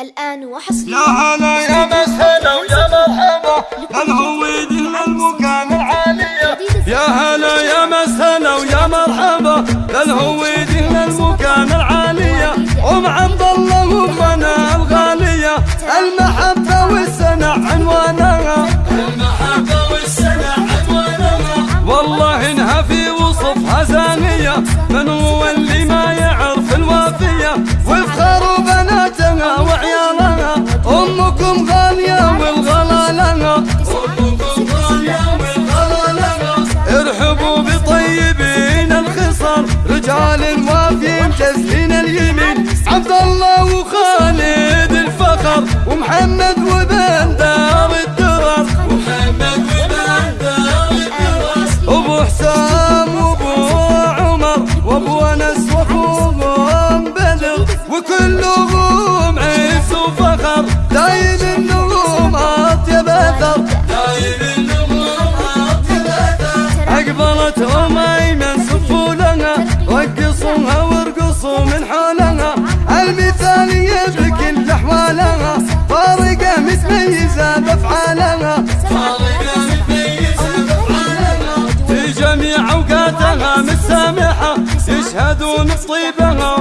الآن وحصريا يا هلا يا مسهلا ويا مرحبا. الهويد المكان العالية يا هلا يا مسهلا ويا مرحبا. الهويد المكان العالية ام عبد الله امنا الغالية. المحبة والسنع عنوانها. المحبة والسنع عنوانها. والله انها في وصفها زانية من هو وافيين تسلين اليمين. عبد الله وخالد الفخر ومحمد وبن دار الدرر. ومحمد وبن دار الدرر. أبو حسام وأبو عمر وأبو أنس وأخوهم بدر وكلهم عز وفخر دايم النجوم اطيب اثر دايم النجوم اطيب اثر اقبلت ام أيمن رقصوها وارقصوا من حولها. المثالية بكل أحوالها. فارقة متميزة بأفعالها. فارقة متميزة بأفعالها. في جميع أوقاتها متسامحة يشهدون بطيبها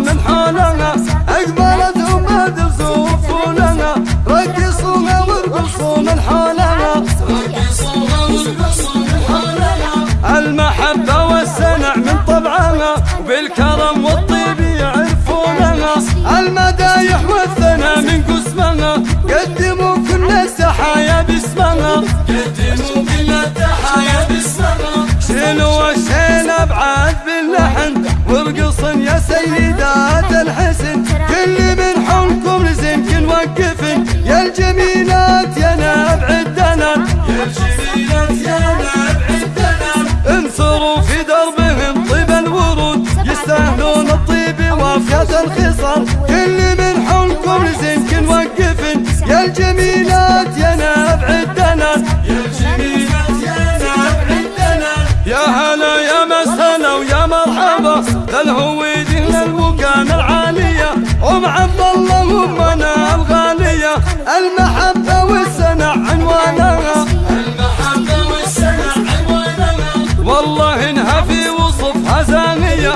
وبالكرم والطيب يعرفونها المدايح والثناء من قسمها قدموا كل التحايا باسمها قدموا كل التحايا باسمها شيلوا الشيل ابعاد باللحن. وارقصن يا سيدات الحسن. كل من حولكم لزمكن وقفن. يا الجميلات يا الخصر كل من حولكم لزنك نوقف يا الجميلات يا نبع الدنان. يا الجميلات يا نبع الدنان. يا هلا يا مسهلا ويا مرحبا. للهويد للمكان العالية. أم عبد الله وأمنا الغالية. المحبة والسنة عنوانها. المحبة والسنة عنوانها. والله إنها في وصفها زانية